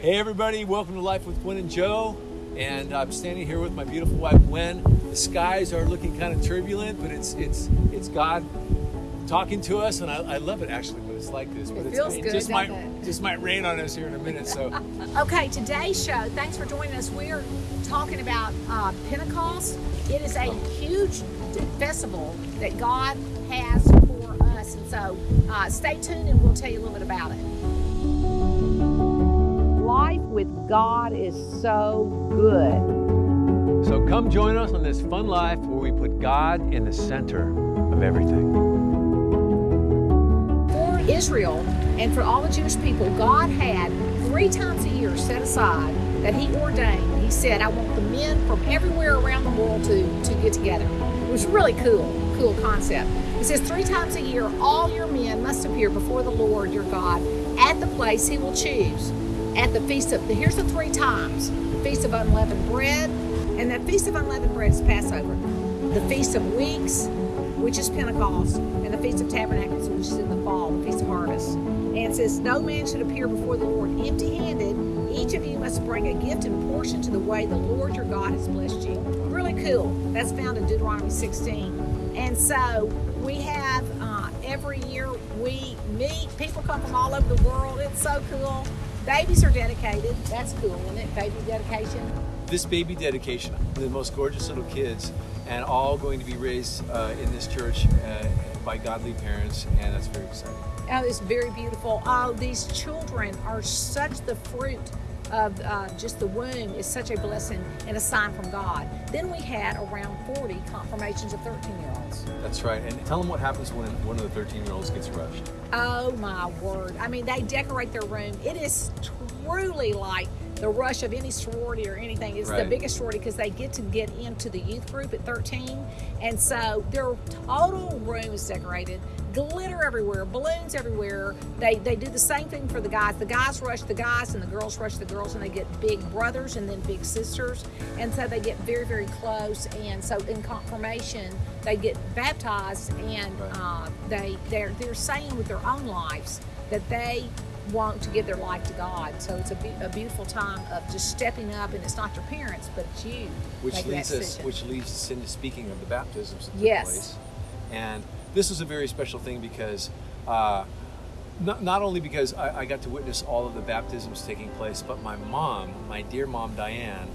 Hey everybody, welcome to Life with Gwen and Joe. And I'm standing here with my beautiful wife Gwen. The skies are looking kind of turbulent, but it's it's it's God talking to us, and I, I love it actually when it's like this. But It it's, feels good, just might it? just might rain on us here in a minute. So Okay, today's show, thanks for joining us. We're talking about uh, Pentecost. It is a huge festival that God has for us. And so uh, stay tuned and we'll tell you a little bit about it. Life with God is so good. so come join us on this fun life where we put God in the center of everything. For Israel and for all the Jewish people, God had three times a year set aside that He ordained. He said, I want the men from everywhere around the world to, to get together. It was really cool, cool concept. He says, three times a year, all your men must appear before the Lord your God at the place He will choose. At the feast of, the here's the three times Feast of Unleavened Bread, and that Feast of Unleavened Bread is Passover. The Feast of Weeks, which is Pentecost, and the Feast of Tabernacles, which is in the fall, the Feast of Harvest. And it says, No man should appear before the Lord empty handed. Each of you must bring a gift and portion to the way the Lord your God has blessed you. Really cool. That's found in Deuteronomy 16. And so we have uh, every year we meet, people come from all over the world. It's so cool. Babies are dedicated. That's cool, isn't it? Baby dedication. This baby dedication, the most gorgeous little kids, and all going to be raised uh, in this church uh, by godly parents, and that's very exciting. Oh, it's very beautiful. Oh, these children are such the fruit of uh, just the womb is such a blessing and a sign from God. Then we had around 40 confirmations of 13 year olds. That's right. And tell them what happens when one of the 13 year olds gets rushed. Oh my word. I mean, they decorate their room. It is truly like the rush of any sorority or anything. It's the biggest sorority because they get to get into the youth group at 13. And so their total room is decorated, glitter everywhere, balloons everywhere. They, they do the same thing for the guys. The guys rush the guys and the girls rush the girls and they get big brothers and then big sisters. And so they get very, very close. And so in confirmation, they get baptized and Right. uh, they, they're, they're saying with their own lives that they want to give their life to God. So it's a, be- a beautiful time of just stepping up, and it's not your parents, but it's you. Which leads us, which leads us into speaking of the baptisms Yes. place. And this was a very special thing because, uh, not, not only because I, I got to witness all of the baptisms taking place, but my mom, my dear mom Diane,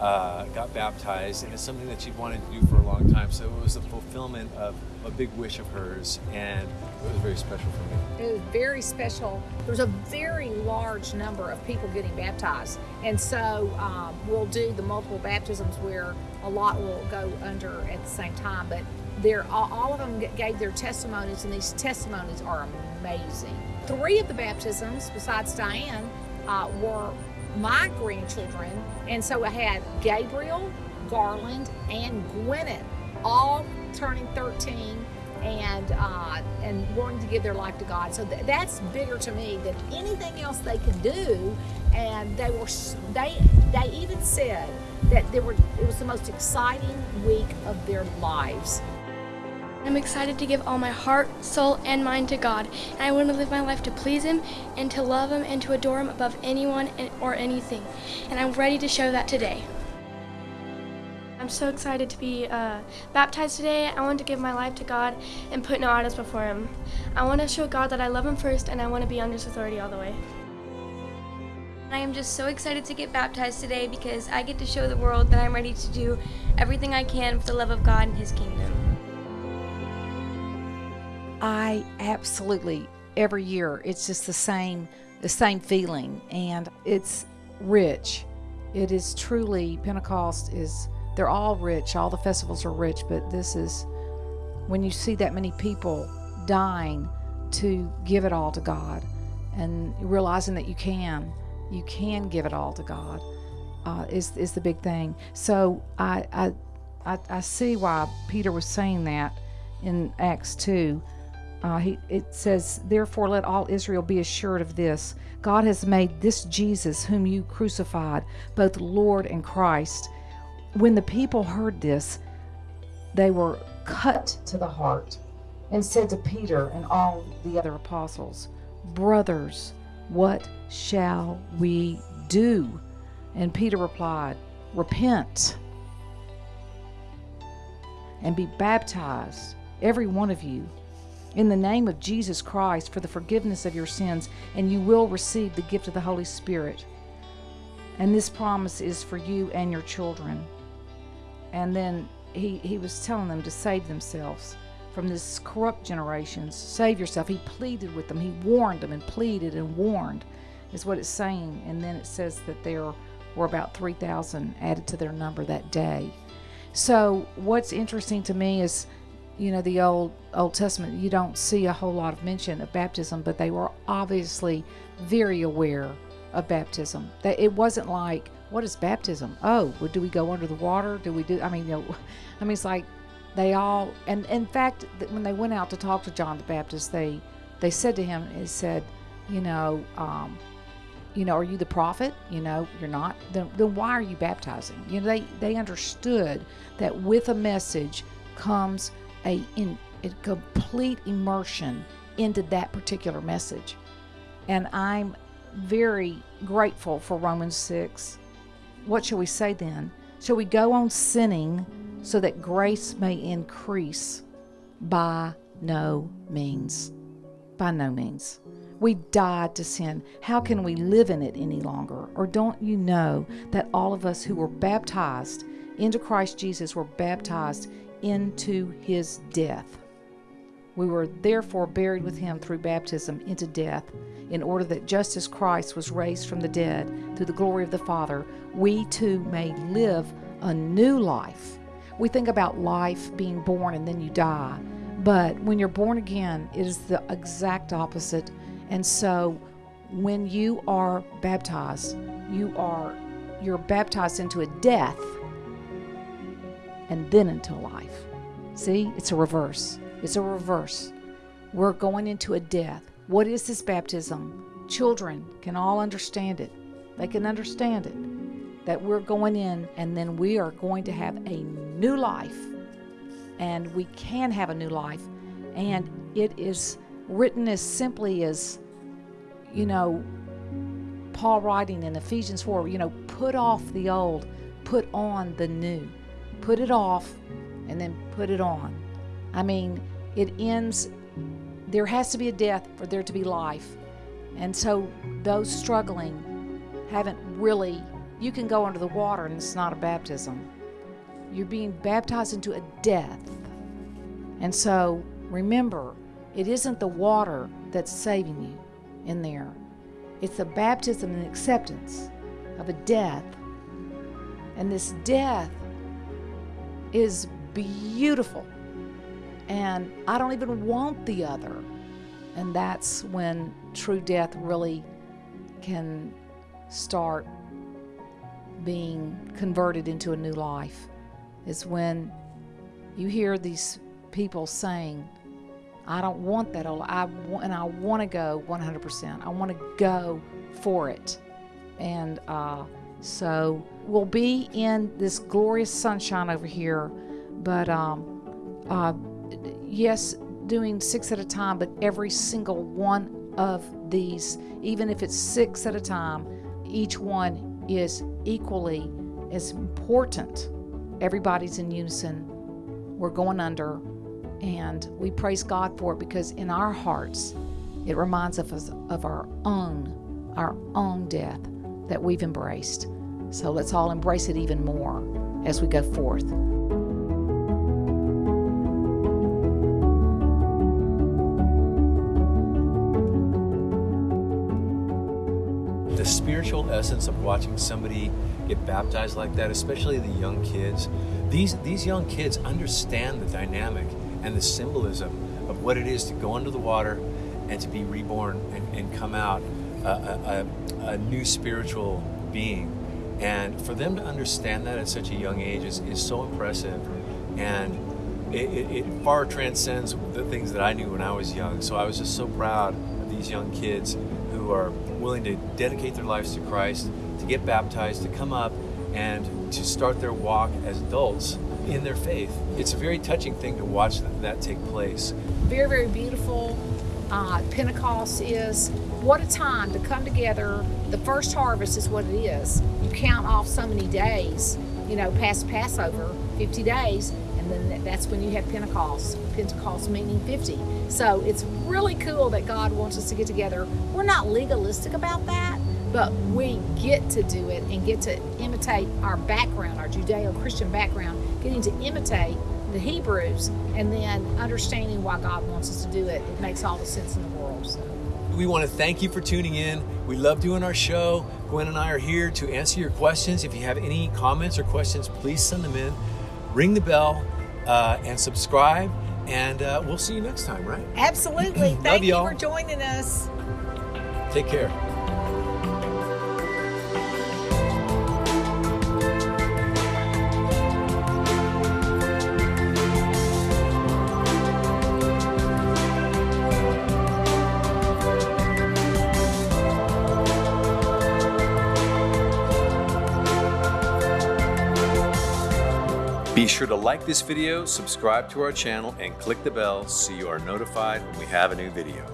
uh, got baptized, and it's something that she'd wanted to do for a long time. So it was a fulfillment of a big wish of hers, and it was very special for me. It was very special. There's a very large number of people getting baptized, and so um, we'll do the multiple baptisms where a lot will go under at the same time. But they're all, all of them gave their testimonies, and these testimonies are amazing. Three of the baptisms, besides Diane, uh, were my grandchildren, and so I had Gabriel, Garland, and Gwyneth, all turning 13 and uh, and wanting to give their life to God. So th- that's bigger to me than anything else they could do. And they were they they even said that they were it was the most exciting week of their lives. I'm excited to give all my heart, soul, and mind to God, and I want to live my life to please Him and to love Him and to adore Him above anyone or anything. And I'm ready to show that today. I'm so excited to be uh, baptized today. I want to give my life to God and put no idols before Him. I want to show God that I love Him first, and I want to be under His authority all the way. I am just so excited to get baptized today because I get to show the world that I'm ready to do everything I can for the love of God and His kingdom. I absolutely every year it's just the same the same feeling and it's rich. It is truly Pentecost is they're all rich. All the festivals are rich, but this is when you see that many people dying to give it all to God and realizing that you can you can give it all to God uh, is is the big thing. So I, I I I see why Peter was saying that in Acts two. Uh, he, it says, Therefore, let all Israel be assured of this God has made this Jesus, whom you crucified, both Lord and Christ. When the people heard this, they were cut to the heart and said to Peter and all the other apostles, Brothers, what shall we do? And Peter replied, Repent and be baptized, every one of you, in the name of Jesus Christ for the forgiveness of your sins, and you will receive the gift of the Holy Spirit. And this promise is for you and your children. And then he, he was telling them to save themselves from this corrupt generation. Save yourself. He pleaded with them. He warned them and pleaded and warned, is what it's saying. And then it says that there were about 3,000 added to their number that day. So, what's interesting to me is, you know, the old Old Testament. You don't see a whole lot of mention of baptism, but they were obviously very aware of baptism. That it wasn't like, what is baptism? Oh, do we go under the water? Do we do? I mean, you know, I mean, it's like they all. And in fact, when they went out to talk to John the Baptist, they they said to him, it said, you know. Um, you know, are you the prophet? You know, you're not. Then, then why are you baptizing? You know, they they understood that with a message comes a in a complete immersion into that particular message, and I'm very grateful for Romans six. What shall we say then? Shall we go on sinning so that grace may increase? By no means. By no means. We died to sin. How can we live in it any longer? Or don't you know that all of us who were baptized into Christ Jesus were baptized into his death? We were therefore buried with him through baptism into death, in order that just as Christ was raised from the dead through the glory of the Father, we too may live a new life. We think about life being born and then you die. But when you're born again, it is the exact opposite and so when you are baptized, you are you're baptized into a death and then into life. See? It's a reverse. It's a reverse. We're going into a death. What is this baptism? Children can all understand it. They can understand it. That we're going in and then we are going to have a new life. And we can have a new life. And it is written as simply as, you hmm. know, Paul writing in Ephesians 4, you know, put off the old, put on the new. Put it off and then put it on. I mean, it ends, there has to be a death for there to be life. And so those struggling haven't really, you can go under the water and it's not a baptism. You're being baptized into a death. And so remember, it isn't the water that's saving you in there, it's the baptism and acceptance of a death. And this death is beautiful. And I don't even want the other. And that's when true death really can start being converted into a new life. Is when you hear these people saying, I don't want that. old, I want, and I want to go 100%. I want to go for it. And uh, so we'll be in this glorious sunshine over here, but um, uh, yes, doing six at a time, but every single one of these, even if it's six at a time, each one is equally as important. Everybody's in unison. We're going under and we praise God for it because in our hearts, it reminds us of our own, our own death that we've embraced. So let's all embrace it even more as we go forth. The spiritual essence of watching somebody get baptized like that, especially the young kids, these, these young kids understand the dynamic and the symbolism of what it is to go under the water and to be reborn and, and come out a, a, a, new spiritual being. And for them to understand that at such a young age is, is so impressive. And it, it, it far transcends the things that I knew when I was young. So I was just so proud of these young kids who are willing to dedicate their lives to Christ, to get baptized, to come up and to start their walk as adults in their faith. It's a very touching thing to watch that, take place. Very, very beautiful. Uh, Pentecost is what a time to come together. The first harvest is what it is. You count off so many days, you know, past Passover, 50 days, and then that's when you have Pentecost. Pentecost meaning 50. So it's really cool that God wants us to get together. We're not legalistic about that, but we get to do it and get to imitate our background, our Judeo Christian background, getting to imitate the Hebrews and then understanding why God wants us to do it. It makes all the sense in the world. So. We want to thank you for tuning in. We love doing our show. Gwen and I are here to answer your questions. If you have any comments or questions, please send them in. Ring the bell uh, and subscribe, and uh, we'll see you next time, right? Absolutely. Love Thank you for joining us. Take care. Be sure to like this video, subscribe to our channel, and click the bell so you are notified when we have a new video.